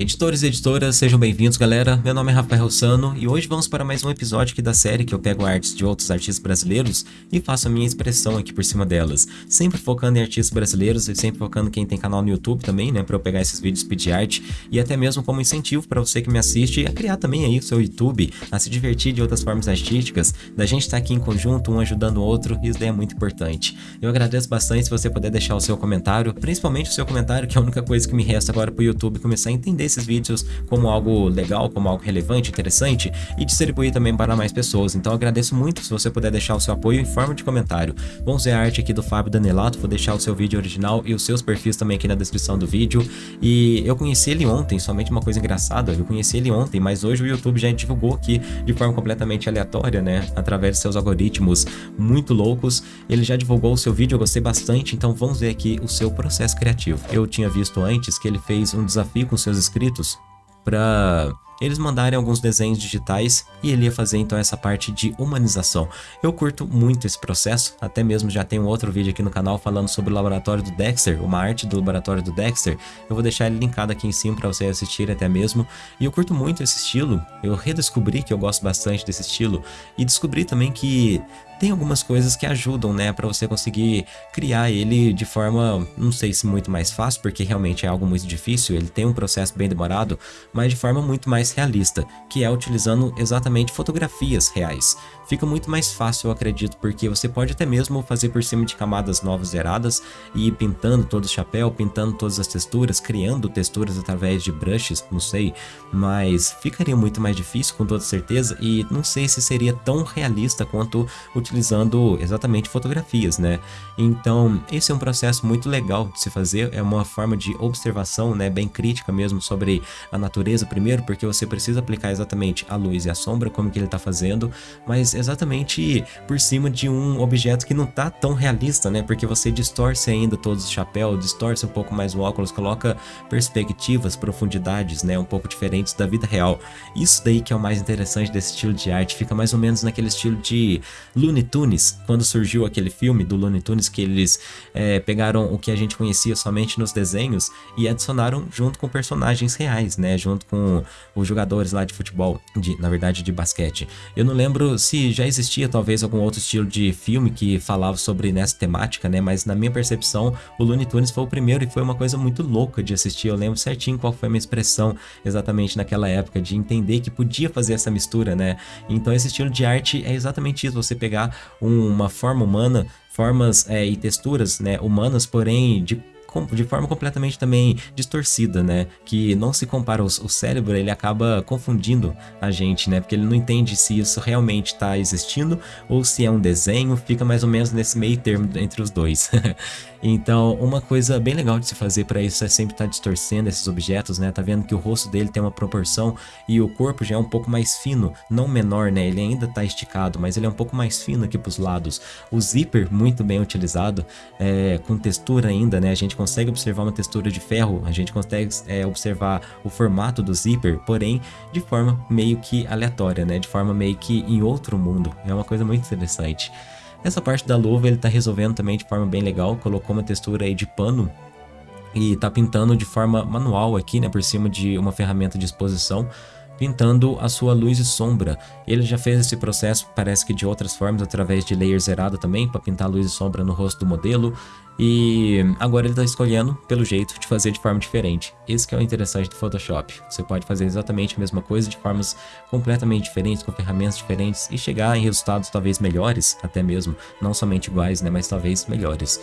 Editores e editoras, sejam bem-vindos galera, meu nome é Rafael Sano e hoje vamos para mais um episódio aqui da série que eu pego artes de outros artistas brasileiros e faço a minha expressão aqui por cima delas, sempre focando em artistas brasileiros e sempre focando quem tem canal no YouTube também, né, para eu pegar esses vídeos pedir arte. E até mesmo como incentivo para você que me assiste a criar também aí o seu YouTube, a se divertir de outras formas artísticas, da gente estar tá aqui em conjunto, um ajudando o outro, isso daí é muito importante. Eu agradeço bastante se você puder deixar o seu comentário, principalmente o seu comentário que é a única coisa que me resta agora para o YouTube começar a entender esses vídeos como algo legal, como algo relevante, interessante e distribuir também para mais pessoas. Então agradeço muito se você puder deixar o seu apoio em forma de comentário. Vamos ver a arte aqui do Fábio Danelato, vou deixar o seu vídeo original e os seus perfis também aqui na descrição do vídeo. E eu conheci ele ontem, somente uma coisa engraçada, eu conheci ele ontem, mas hoje o YouTube já divulgou aqui de forma completamente aleatória, né, através de seus algoritmos muito loucos. Ele já divulgou o seu vídeo, eu gostei bastante, então vamos ver aqui o seu processo criativo. Eu tinha visto antes que ele fez um desafio com seus inscritos para eles mandarem alguns desenhos digitais e ele ia fazer então essa parte de humanização. Eu curto muito esse processo, até mesmo já tem um outro vídeo aqui no canal falando sobre o laboratório do Dexter, uma arte do laboratório do Dexter. Eu vou deixar ele linkado aqui em cima para você assistir até mesmo. E eu curto muito esse estilo, eu redescobri que eu gosto bastante desse estilo e descobri também que tem algumas coisas que ajudam, né, para você conseguir criar ele de forma, não sei se muito mais fácil, porque realmente é algo muito difícil, ele tem um processo bem demorado, mas de forma muito mais realista, que é utilizando exatamente fotografias reais. Fica muito mais fácil, eu acredito, porque você pode até mesmo fazer por cima de camadas novas zeradas e ir pintando todo o chapéu, pintando todas as texturas, criando texturas através de brushes, não sei, mas ficaria muito mais difícil com toda certeza e não sei se seria tão realista quanto utilizar utilizando exatamente fotografias, né? Então, esse é um processo muito legal de se fazer, é uma forma de observação, né, bem crítica mesmo sobre a natureza primeiro, porque você precisa aplicar exatamente a luz e a sombra, como que ele está fazendo, mas exatamente por cima de um objeto que não tá tão realista, né? Porque você distorce ainda todos os chapéus, distorce um pouco mais o óculos, coloca perspectivas, profundidades, né, um pouco diferentes da vida real. Isso daí que é o mais interessante desse estilo de arte, fica mais ou menos naquele estilo de Looney Looney Tunes, quando surgiu aquele filme do Looney Tunes que eles é, pegaram o que a gente conhecia somente nos desenhos e adicionaram junto com personagens reais, né, junto com os jogadores lá de futebol, de, na verdade de basquete. Eu não lembro se já existia talvez algum outro estilo de filme que falava sobre nessa temática, né, mas na minha percepção o Looney Tunes foi o primeiro e foi uma coisa muito louca de assistir, eu lembro certinho qual foi a minha expressão exatamente naquela época, de entender que podia fazer essa mistura, né, então esse estilo de arte é exatamente isso, você pegar uma forma humana, formas é, e texturas né, humanas, porém de de forma completamente também distorcida, né? Que não se compara, o, o cérebro ele acaba confundindo a gente, né? Porque ele não entende se isso realmente está existindo ou se é um desenho, fica mais ou menos nesse meio termo entre os dois. então, uma coisa bem legal de se fazer para isso é sempre estar tá distorcendo esses objetos, né? Tá vendo que o rosto dele tem uma proporção e o corpo já é um pouco mais fino, não menor, né? Ele ainda tá esticado, mas ele é um pouco mais fino aqui pros lados. O zíper, muito bem utilizado, é, com textura ainda, né? A gente consegue observar uma textura de ferro, a gente consegue é, observar o formato do zíper, porém de forma meio que aleatória, né? De forma meio que em outro mundo. É uma coisa muito interessante. Essa parte da luva ele tá resolvendo também de forma bem legal, colocou uma textura aí de pano e tá pintando de forma manual aqui, né, por cima de uma ferramenta de exposição pintando a sua luz e sombra. Ele já fez esse processo, parece que de outras formas, através de layer zerado também, para pintar luz e sombra no rosto do modelo. E agora ele está escolhendo, pelo jeito, de fazer de forma diferente. Esse que é o interessante do Photoshop. Você pode fazer exatamente a mesma coisa de formas completamente diferentes, com ferramentas diferentes e chegar em resultados talvez melhores, até mesmo. Não somente iguais, né, mas talvez melhores.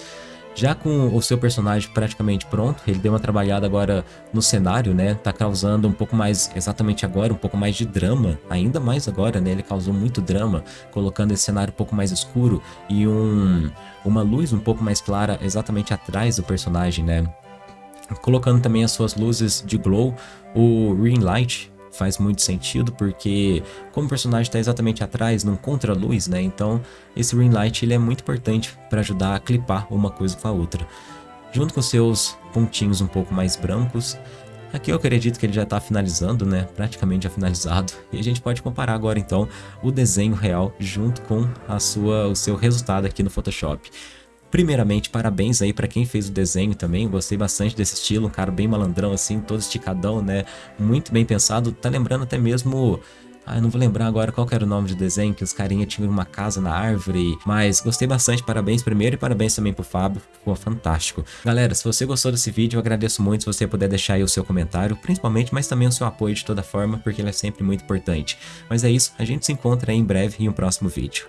Já com o seu personagem praticamente pronto, ele deu uma trabalhada agora no cenário, né? Tá causando um pouco mais, exatamente agora, um pouco mais de drama. Ainda mais agora, né? Ele causou muito drama, colocando esse cenário um pouco mais escuro e um, uma luz um pouco mais clara exatamente atrás do personagem, né? Colocando também as suas luzes de glow, o Ring Light, faz muito sentido, porque como o personagem está exatamente atrás, num contra-luz, né? Então esse ring light ele é muito importante para ajudar a clipar uma coisa com a outra. Junto com seus pontinhos um pouco mais brancos, Aqui eu acredito que ele já está finalizando, né? Praticamente já finalizado. E a gente pode comparar agora então o desenho real junto com a sua, o seu resultado aqui no Photoshop. Primeiramente, parabéns aí para quem fez o desenho também, gostei bastante desse estilo, um cara bem malandrão assim, todo esticadão, né? Muito bem pensado, tá lembrando até mesmo ah, eu não vou lembrar agora qual era o nome de desenho, que os carinha tinham uma casa na árvore. Mas gostei bastante, parabéns primeiro e parabéns também pro Fábio, ficou fantástico. Galera, se você gostou desse vídeo, eu agradeço muito se você puder deixar aí o seu comentário, principalmente, mas também o seu apoio de toda forma, porque ele é sempre muito importante. Mas é isso, a gente se encontra aí em breve em um próximo vídeo.